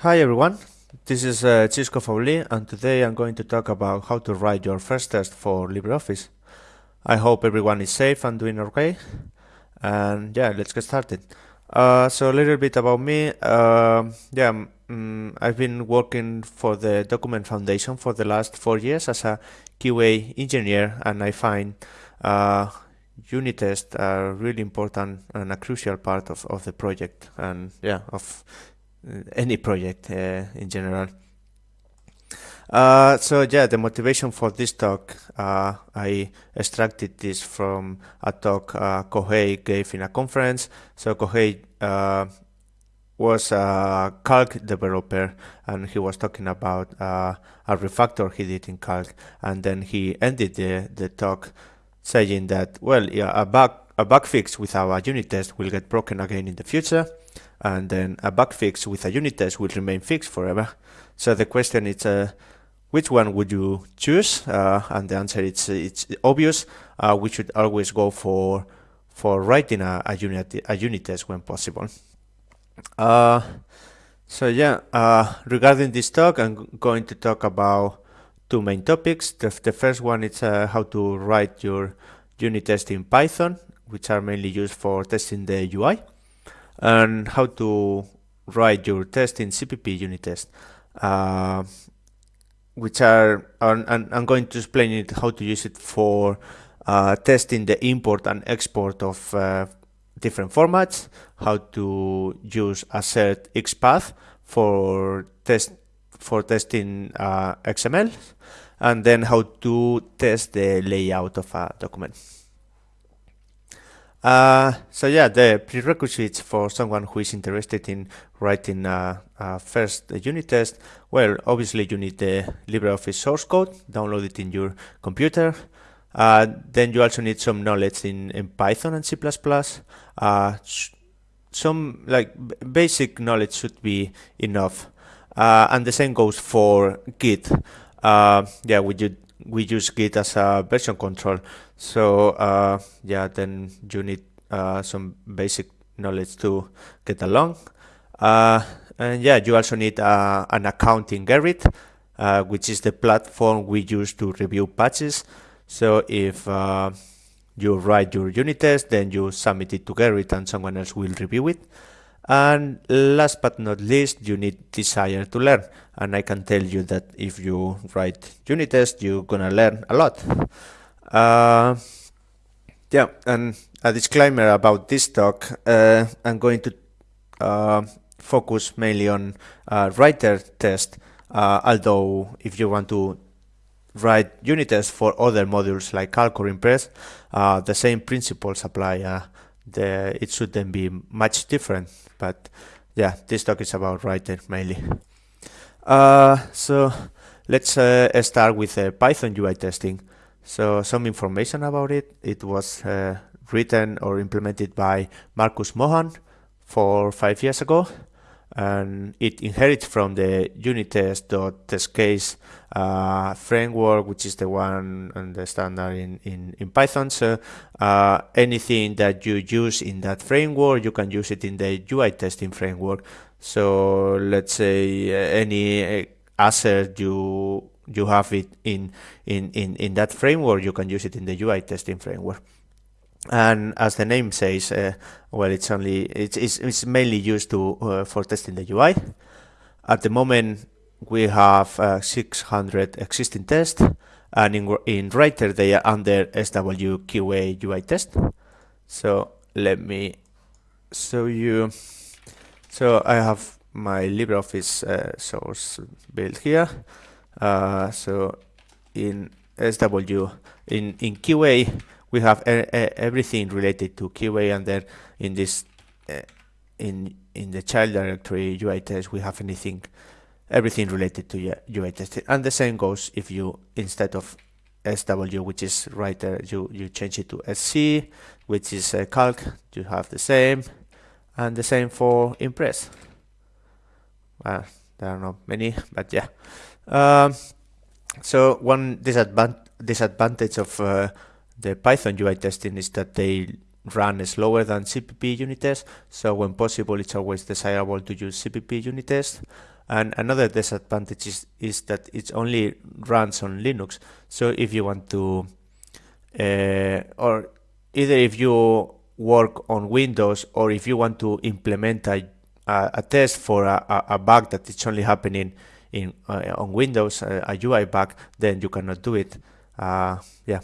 Hi everyone, this is uh, Xisco Fauli and today I'm going to talk about how to write your first test for LibreOffice. I hope everyone is safe and doing okay and yeah, let's get started. Uh, so a little bit about me, uh, yeah, um, I've been working for the Document Foundation for the last four years as a QA engineer and I find uh, unit tests are really important and a crucial part of, of the project and yeah, of any project uh, in general. Uh, so yeah, the motivation for this talk, uh, I extracted this from a talk uh, Kohei gave in a conference. So Kohei uh, was a Calc developer and he was talking about uh, a refactor he did in Calc and then he ended the, the talk saying that, well, yeah, a bug, a bug fix without a unit test will get broken again in the future and then a bug fix with a unit test will remain fixed forever. So the question is, uh, which one would you choose? Uh, and the answer is it's obvious. Uh, we should always go for for writing a, a unit a unit test when possible. Uh, so yeah, uh, regarding this talk, I'm going to talk about two main topics. The, the first one is uh, how to write your unit test in Python, which are mainly used for testing the UI and how to write your test in CPP unit test, uh, which are, and I'm going to explain it how to use it for uh, testing the import and export of uh, different formats, how to use assert XPath for test for testing uh, XML, and then how to test the layout of a document. Uh, so yeah, the prerequisites for someone who is interested in writing a, a first unit test, well, obviously you need the LibreOffice source code, download it in your computer. Uh, then you also need some knowledge in, in Python and C++. Uh, some like basic knowledge should be enough. Uh, and the same goes for Git. Uh, yeah, we, we use Git as a version control. So uh, yeah, then you need uh, some basic knowledge to get along. Uh, and yeah, you also need uh, an account in Gerrit, uh, which is the platform we use to review patches. So if uh, you write your unit test, then you submit it to Gerrit and someone else will review it. And last but not least, you need desire to learn. And I can tell you that if you write unit test, you're gonna learn a lot. Uh, yeah, and a disclaimer about this talk. Uh, I'm going to uh, focus mainly on uh, writer test, uh, although if you want to write unit tests for other modules like Calc or Impress, uh, the same principles apply. the, it shouldn't be much different, but yeah, this talk is about writer mainly. so let's start with Python UI testing. So some information about it. It was uh, written or implemented by Markus Mohrhard for five years ago. And it inherits from the unittest.testcase uh, framework, which is the one and the standard in, in, in Python. So uh, anything that you use in that framework, you can use it in the UI testing framework. So let's say uh, any uh, assert you you have it in, in, in, in that framework, you can use it in the UI testing framework. And as the name says, uh, well, it's only it's, it's, it's mainly used to uh, for testing the UI. At the moment, we have uh, 600 existing tests, and in in Writer they are under SWQA UI test. So let me show you. So I have my LibreOffice uh, source built here. Uh, so in SW, in, in QA, we have everything related to QA and then in this, uh, in, in the child directory UI test, we have anything, everything related to UI testing. And the same goes if you, instead of SW, which is writer, you, you change it to SC, which is a calc, you have the same, and the same for Impress. Well, there are not many, but yeah. Um, so one disadvantage disadvantage of uh, the Python UI testing is that they run slower than CPP unit tests, So when possible, it's always desirable to use CPP unit tests. And another disadvantage is, is that it only runs on Linux. So if you want to, uh, or either if you work on Windows or if you want to implement a, a, a test for a, a, bug that it's only happening in uh, on Windows, uh, a UI bug, then you cannot do it. Uh, yeah,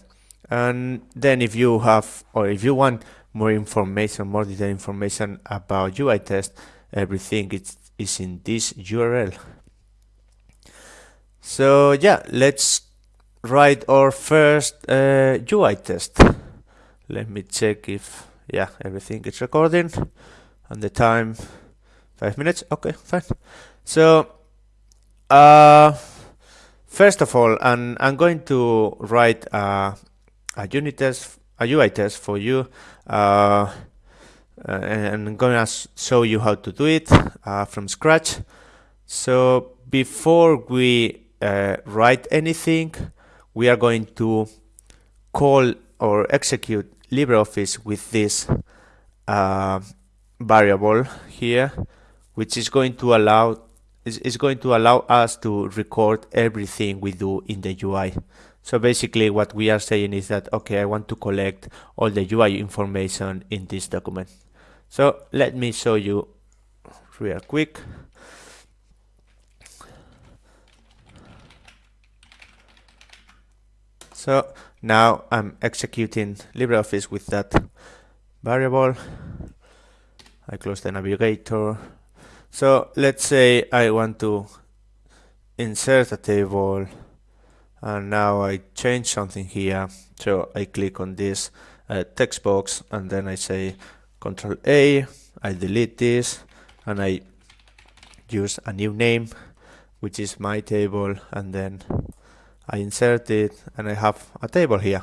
and then if you have or if you want more information, more detailed information about UI test, everything is is in this URL. So yeah, let's write our first uh, UI test. Let me check if yeah everything is recording and the time five minutes. Okay, fine. So uh, first of all, I'm, I'm going to write a, a unit test, a UI test for you. Uh, uh, and I'm gonna show you how to do it uh, from scratch. So before we uh, write anything, we are going to call or execute LibreOffice with this uh, variable here, which is going to allow is, is going to allow us to record everything we do in the UI. So basically what we are saying is that, okay, I want to collect all the UI information in this document. So let me show you real quick. So now I'm executing LibreOffice with that variable. I close the navigator. So let's say I want to insert a table and now I change something here. So I click on this uh, text box and then I say Control A, I delete this and I use a new name which is my table and then I insert it and I have a table here.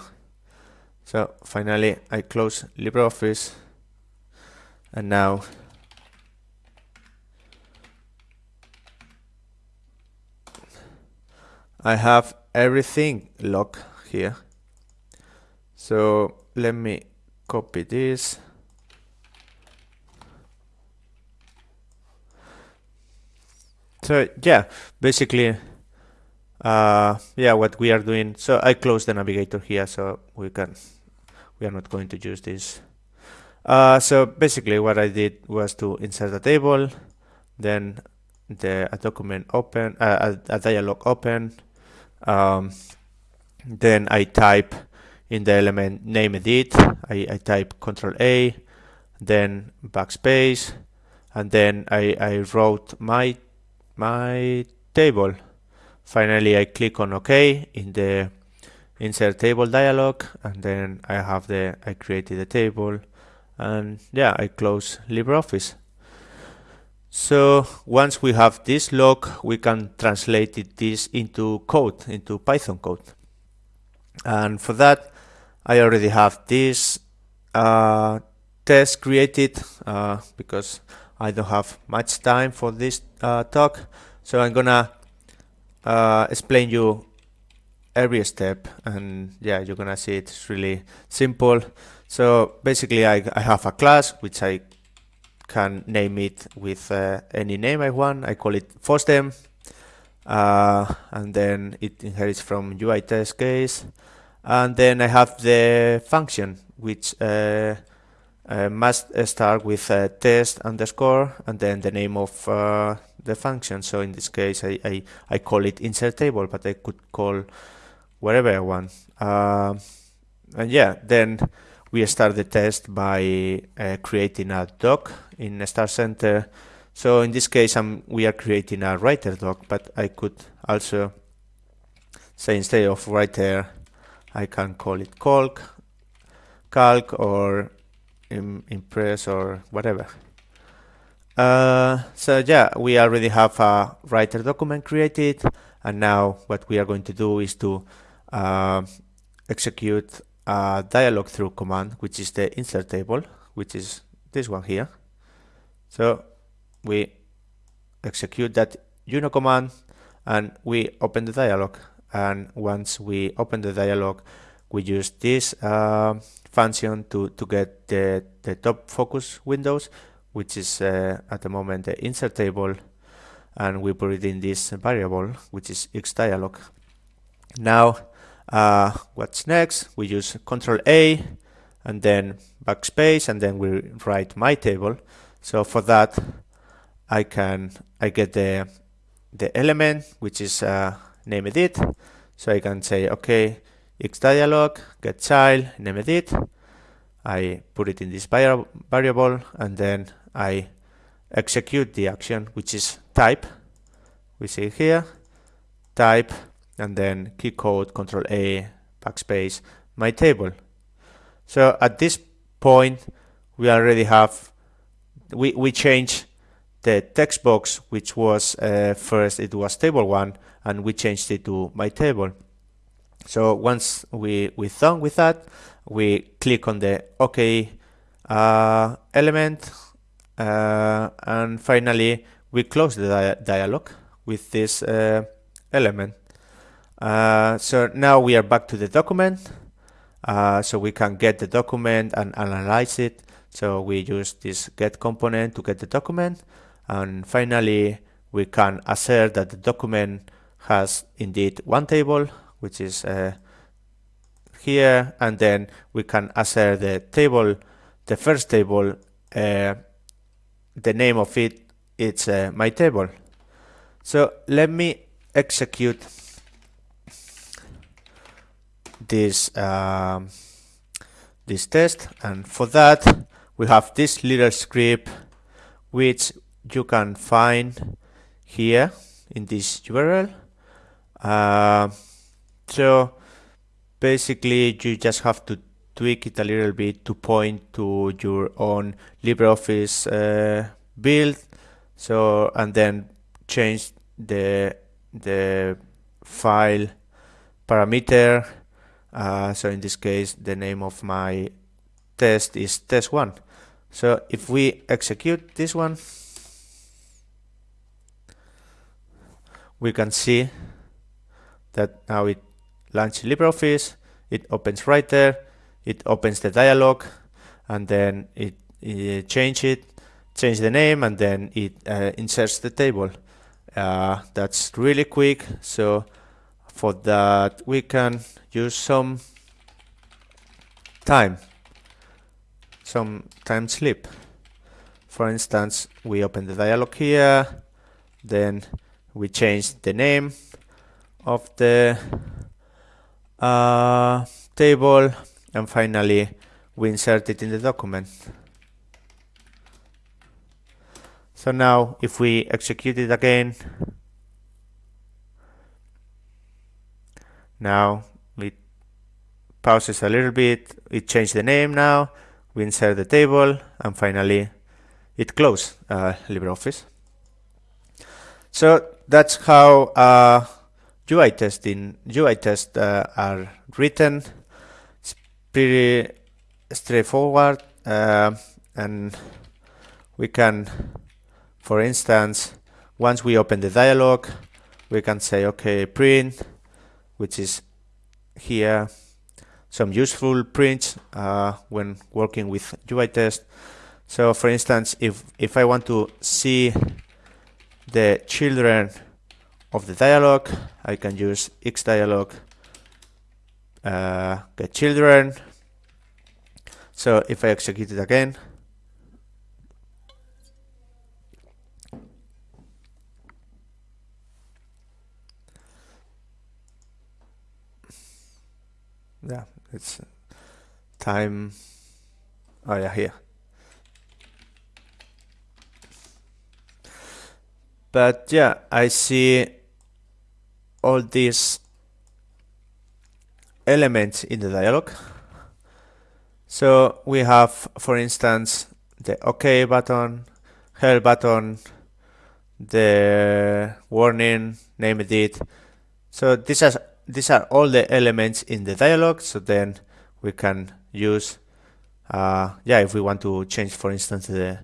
So finally I close LibreOffice and now I have everything locked here. So let me copy this. So yeah basically uh, yeah what we are doing. So I close the navigator here so we can we are not going to use this. Uh, so basically what I did was to insert a table then the a document open uh, a, a, dialog open um, then I type in the element name edit I, I type control A then backspace and then I, I wrote my my table. Finally, I click on OK in the insert table dialog and then I have the I created a table and yeah I close LibreOffice so once we have this log we can translate it, this into code into Python code. And for that I already have this uh, test created uh, because I don't have much time for this uh, talk. So I'm gonna uh, explain you every step. And yeah you're gonna see it's really simple. So basically I, I have a class which I can name it with uh, any name I want I call it FOSDEM uh, and then it inherits from UI test case and then I have the function which uh, uh, must start with test underscore and then the name of uh, the function. So in this case, I, I, I, call it insert table, but I could call whatever I want. Uh, and yeah, then we start the test by uh, creating a doc in Start Center. So in this case, I'm, we are creating a writer doc, but I could also say instead of writer, I can call it calc, calc or Impress or whatever. Uh, so yeah, we already have a writer document created and now what we are going to do is to uh, execute a dialog through command which is the insert table which is this one here. So we execute that uno command and we open the dialog and once we open the dialog we use this uh, function to, to get the, the top focus windows, which is uh, at the moment the insert table, and we put it in this variable, which is xdialog. Now, uh, what's next? We use Control A, and then backspace, and then we write my table. So for that, I can I get the the element which is uh, named it. So I can say, okay, xdialog, get child, name it. I put it in this variable and then I execute the action, which is type. We see here, type, and then key code, control A, backspace, my table. So at this point, we already have, we, we change the text box, which was uh, first, it was table one, and we changed it to my table. So once we, we're done with that, we click on the OK uh, element, uh, and finally we close the dia dialog with this uh, element. Uh, so now we are back to the document, uh, so we can get the document and analyze it. So we use this get component to get the document, and finally we can assert that the document has indeed one table which is uh, here and then we can assert the table the first table uh, the name of it it's uh, my table so let me execute this um, this test. And for that we have this little script which you can find here in this URL uh, so basically you just have to tweak it a little bit to point to your own LibreOffice uh, build. So and then change the the file parameter uh, so in this case the name of my test is test1 so if we execute this one we can see that now it launches LibreOffice, it opens right there, it opens the dialog, and then it, it change it, change the name, and then it uh, inserts the table. Uh, that's really quick, so for that we can use some time, some time slip. For instance, we open the dialog here, then we change the name of the uh, table and finally we insert it in the document. So now if we execute it again, now pauses a little bit, it changed the name now, we insert the table and finally it closes uh, LibreOffice. So that's how uh, UI testing UI tests uh, are written. It's pretty straightforward, uh, and we can, for instance, once we open the dialog, we can say okay print, which is here some useful prints uh, when working with UI test. So for instance, if if I want to see the children of the dialog, I can use xdialog uh, get children. So if I execute it again, yeah, it's time. Oh yeah, here. But yeah, I see all these elements in the dialog. So we have, for instance, the OK button, help button, the warning, name it. So these are these are all the elements in the dialog. So then we can use, uh, yeah, if we want to change, for instance, the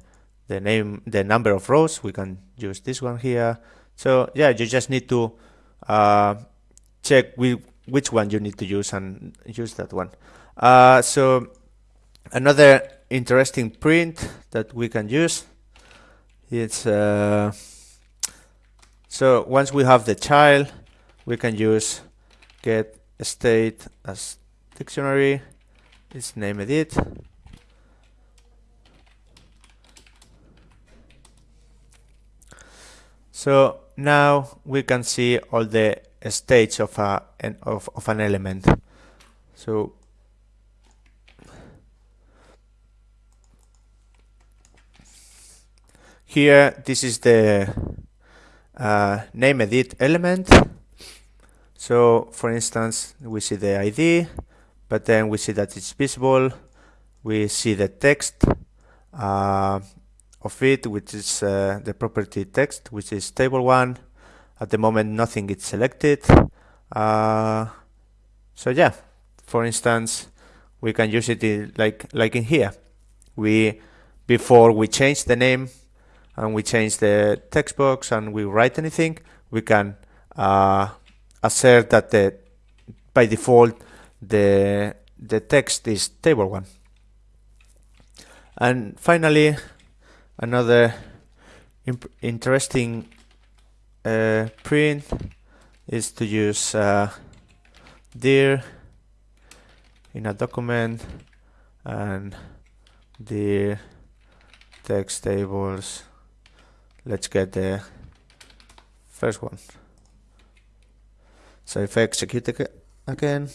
the name, the number of rows, we can use this one here. So yeah, you just need to uh, check which one you need to use and use that one. Uh, so another interesting print that we can use it's uh, so once we have the child we can use get state as dictionary. It's name edit so now we can see all the states of a of, of an element. So here this is the uh, name edit element so for instance we see the ID but then we see that it's visible. We see the text uh, of it which is uh, the property text which is table 1 at the moment nothing is selected. Uh, so yeah for instance we can use it in, like like in here. We before we change the name and we change the text box and we write anything, we can uh, assert that the, by default the, the text is table 1. And finally, another interesting uh, print is to use uh, dir in a document and dir text tables let's get the first one. So if I execute again,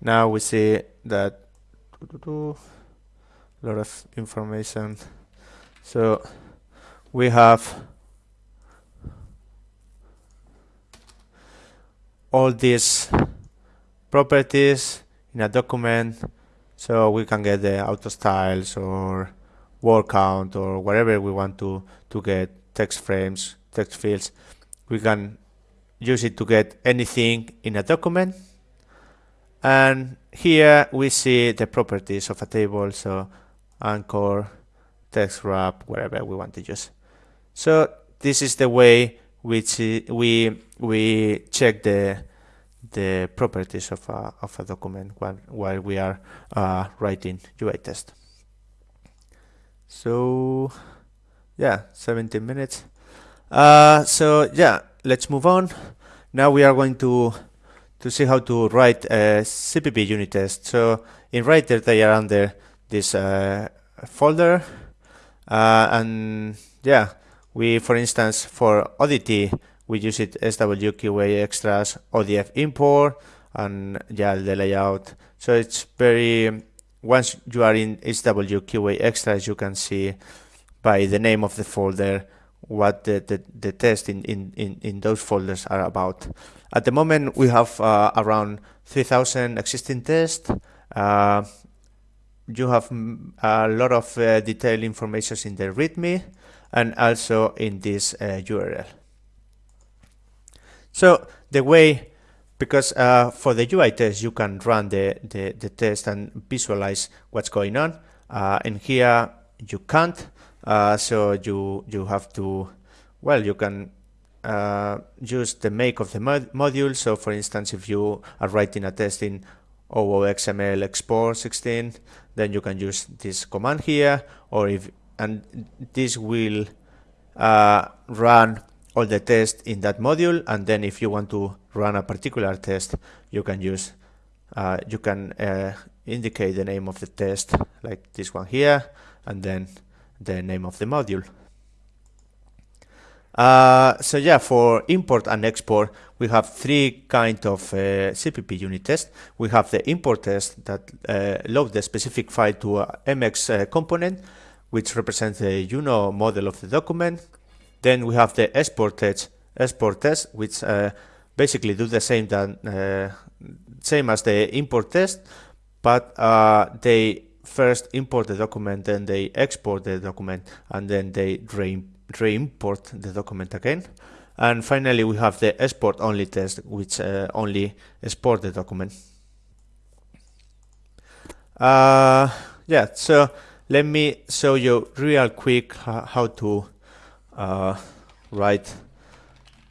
now we see that a lot of information. So we have all these properties in a document so we can get the auto styles or word count or whatever we want to to get text frames text fields we can use it to get anything in a document and here we see the properties of a table so anchor text wrap whatever we want to use so this is the way which we we check the the properties of a, of a document while, while we are uh, writing UI test. So yeah, 17 minutes. Uh, so yeah, let's move on. Now we are going to to see how to write a CPP unit test. So in Writer they are under this uh, folder uh, and yeah, we for instance for Oddity we use it SWQA extras ODF import and yeah the layout so it's very once you are in SWQA extras you can see by the name of the folder what the, the, the test in, in, in, in those folders are about. At the moment we have uh, around 3000 existing tests. Uh, you have a lot of uh, detailed information in the README and also in this URL. Uh, so the way, because uh, for the UI test, you can run the, the, the test and visualize what's going on. Uh, and here you can't. Uh, so you, you have to, well, you can uh, use the make of the mod module. So for instance, if you are writing a test in OOXML export 16, then you can use this command here, or if, and this will uh, run all the tests in that module and then if you want to run a particular test you can use uh, you can uh, indicate the name of the test like this one here and then the name of the module. Uh, so yeah for import and export we have three kind of uh, CPP unit test. We have the import test that uh, load the specific file to a MX uh, component which represents the UNO model of the document then we have the export test, export test, which uh, basically do the same than uh, same as the import test, but uh, they first import the document, then they export the document, and then they re-import the document again. And finally, we have the export only test, which uh, only export the document. Uh, yeah, so let me show you real quick how to uh, write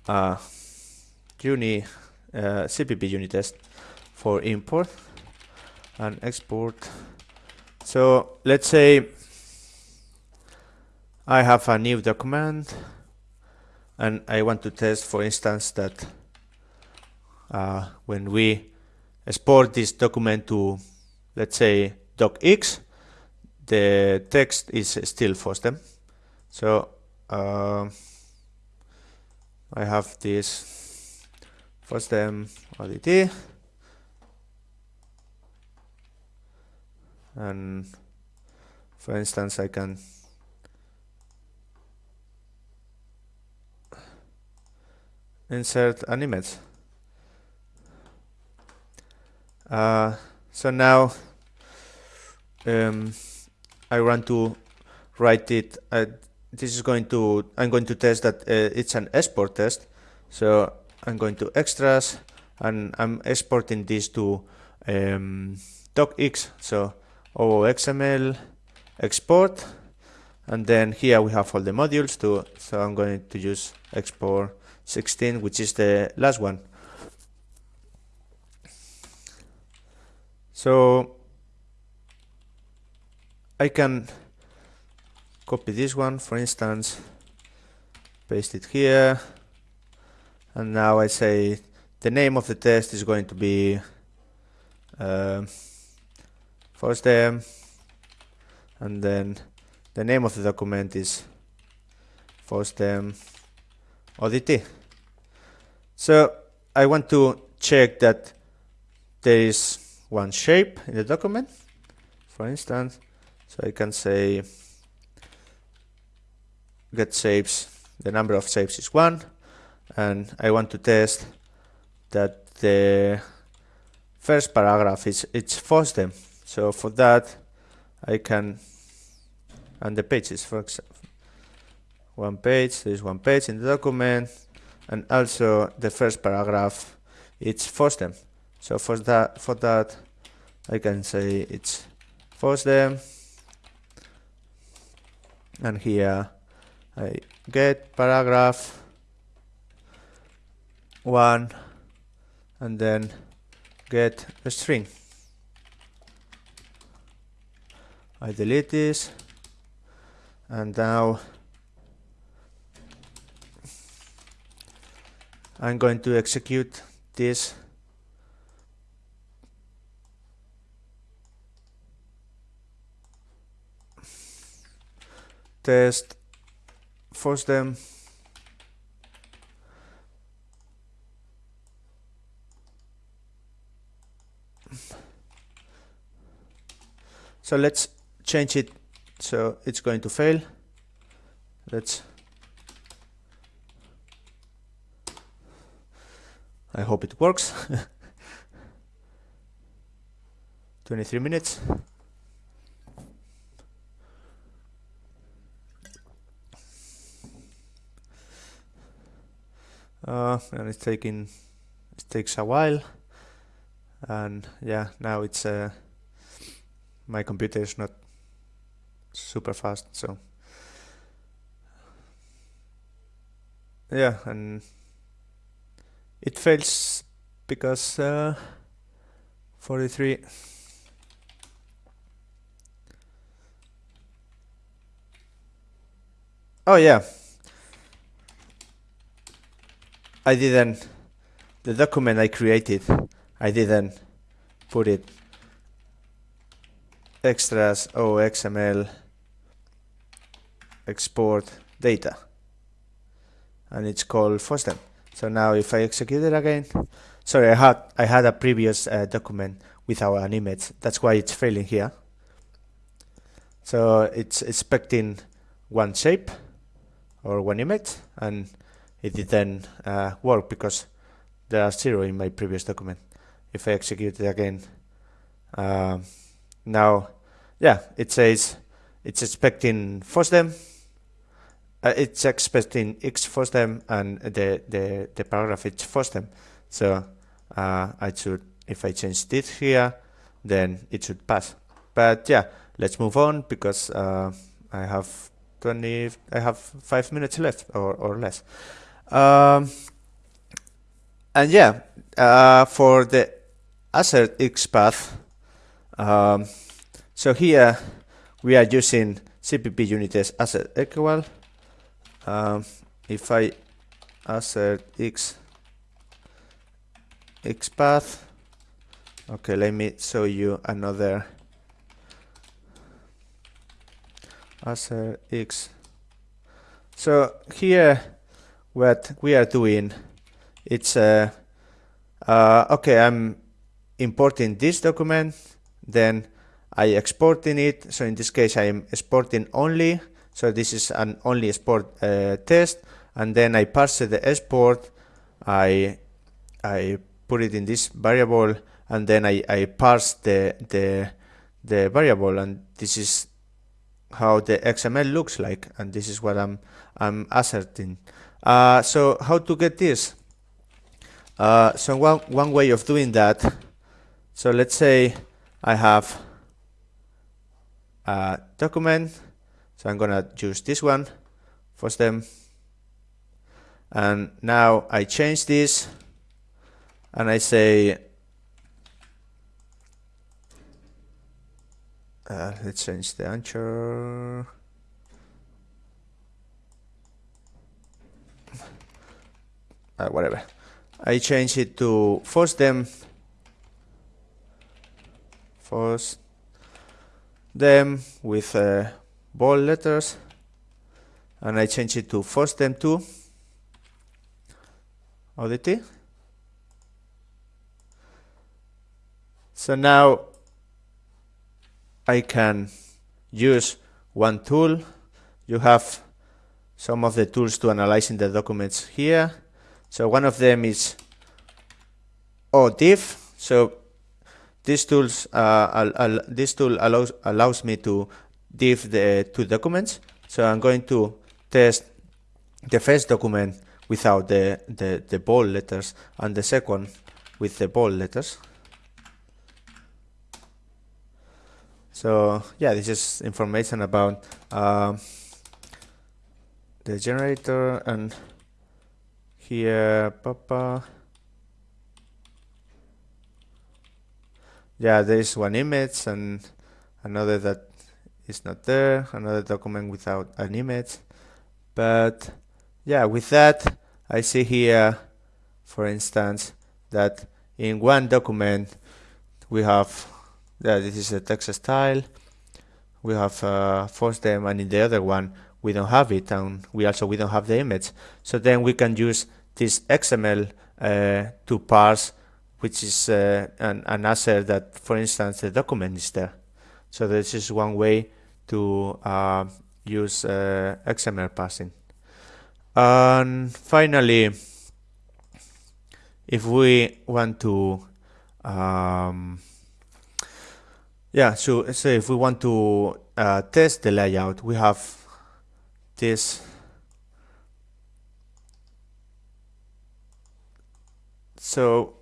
a uni uh, CPP unit test for import and export. So let's say I have a new document and I want to test, for instance, that uh, when we export this document to, let's say, docx, the text is still FOSDEM. So uh, I have this. FOSDEM ODT and for instance I can insert an image. Uh, so now um, I want to write it uh, this is going to I'm going to test that uh, it's an export test. So I'm going to extras and I'm exporting this to um, docx. So OOXML export. And then here we have all the modules too so I'm going to use export 16 which is the last one. So I can copy this one for instance paste it here and now I say the name of the test is going to be uh, FOSDEM and then the name of the document is FOSDEM ODT. So I want to check that there is one shape in the document, for instance, so I can say get shapes, the number of shapes is one, and I want to test that the first paragraph is it's them. So for that, I can, and the pages, for example, one page, there is one page in the document, and also the first paragraph, it's FOSDEM. So for that, for that, I can say it's FOSDEM, and here I get paragraph one, and then get a string. I delete this and now I'm going to execute this test FOSDEM so let's change it so it's going to fail. Let's I hope it works. 23 minutes and it's taking it takes a while. And yeah now it's uh, my computer is not super fast so. Yeah and it fails because uh, 43 oh yeah I didn't the document I created I didn't put it extras OXML export data and it's called FOSDEM. So now if I execute it again, sorry, I had I had a previous uh, document without an image. That's why it's failing here. So it's expecting one shape or one image, and it didn't uh, work because there are zero in my previous document. If I execute it again, uh, now, yeah, it says it's expecting FOSDEM, uh, it's expecting X FOSDEM and the, the, the paragraph is FOSDEM. So uh, I should, if I change this here, then it should pass. But yeah, let's move on because uh, I have 20, I have five minutes left or, or less. Um, and yeah, uh, for the assert XPath, um, so here we are using CPP unit test assert equal. Um, if I assert x XPath, okay, let me show you another assert x. So here, what we are doing, it's uh, uh, okay. I'm importing this document, then I exporting it. So in this case, I am exporting only. So this is an only export uh, test, and then I parse the export. I I put it in this variable, and then I, I parse the the the variable, and this is how the XML looks like, and this is what I'm I'm asserting. Uh, so how to get this? Uh, so one one way of doing that. So let's say I have a document. So I'm gonna choose this one FOSDEM. And now I change this and I say uh, let's change the answer uh, whatever I change it to FOSDEM force them with uh, bold letters and I change it to FOSDEM to ODT so now I can use one tool. You have some of the tools to analyzing the documents here. So one of them is ODiff. So this tools uh, this tool allows allows me to diff the two documents. So I'm going to test the first document without the, the, the bold letters and the second with the bold letters. So yeah, this is information about uh, the generator and here, papa. Yeah, there is one image and another that is not there, another document without an image. But yeah, with that, I see here, for instance, that in one document we have yeah, this is a text style. We have uh, FOSDEM, and in the other one we don't have it, and we also we don't have the image. So then we can use this XML uh, to parse, which is uh, an, an assert that, for instance, the document is there. So this is one way to uh, use uh, XML parsing. And finally, if we want to um, yeah, so, so if we want to uh, test the layout, we have this so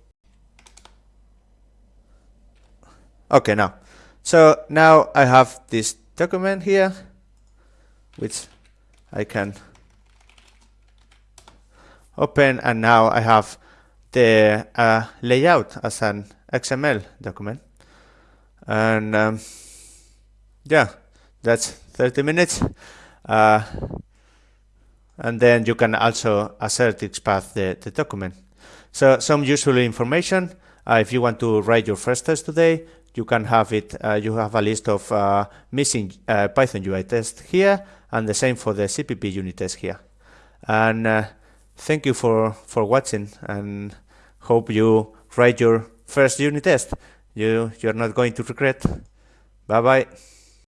okay now so now I have this document here which I can open and now I have the uh, layout as an XML document. And um, yeah that's 30 minutes. Uh, and then you can also assert XPath the, the document so some useful information uh, if you want to write your first test today you can have it uh, you have a list of uh, missing Python UI tests here and the same for the CPP unit test here and thank you for for watching and hope you write your first unit test you you're not going to regret. Bye bye.